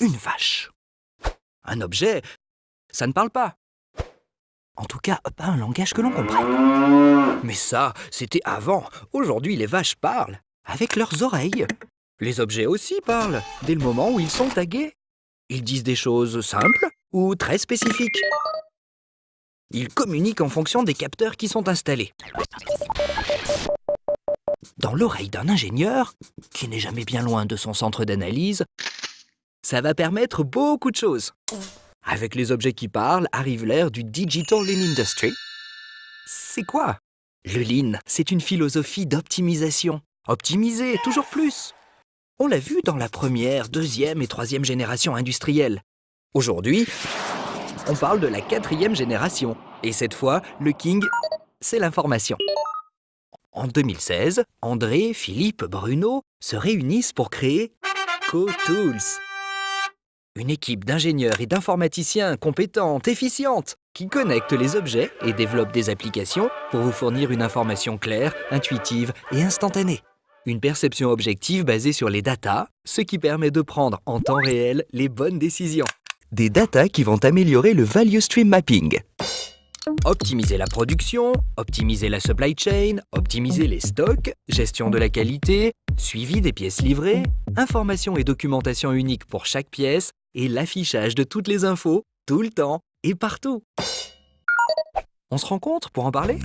Une vache. Un objet, ça ne parle pas. En tout cas, pas un langage que l'on comprenne. Mais ça, c'était avant. Aujourd'hui, les vaches parlent. Avec leurs oreilles. Les objets aussi parlent, dès le moment où ils sont tagués. Ils disent des choses simples ou très spécifiques. Ils communiquent en fonction des capteurs qui sont installés. Dans l'oreille d'un ingénieur, qui n'est jamais bien loin de son centre d'analyse, ça va permettre beaucoup de choses. Avec les objets qui parlent arrive l'ère du Digital Lean Industry. C'est quoi? Le Lean, c'est une philosophie d'optimisation. Optimiser, toujours plus. On l'a vu dans la première, deuxième et troisième génération industrielle. Aujourd'hui, on parle de la quatrième génération. Et cette fois, le king, c'est l'information. En 2016, André, Philippe, Bruno se réunissent pour créer CoTools. Une équipe d'ingénieurs et d'informaticiens compétentes, efficientes, qui connectent les objets et développent des applications pour vous fournir une information claire, intuitive et instantanée. Une perception objective basée sur les datas, ce qui permet de prendre en temps réel les bonnes décisions. Des datas qui vont améliorer le Value Stream Mapping. Optimiser la production, optimiser la supply chain, optimiser les stocks, gestion de la qualité, suivi des pièces livrées, information et documentation unique pour chaque pièce et l'affichage de toutes les infos, tout le temps et partout. On se rencontre pour en parler?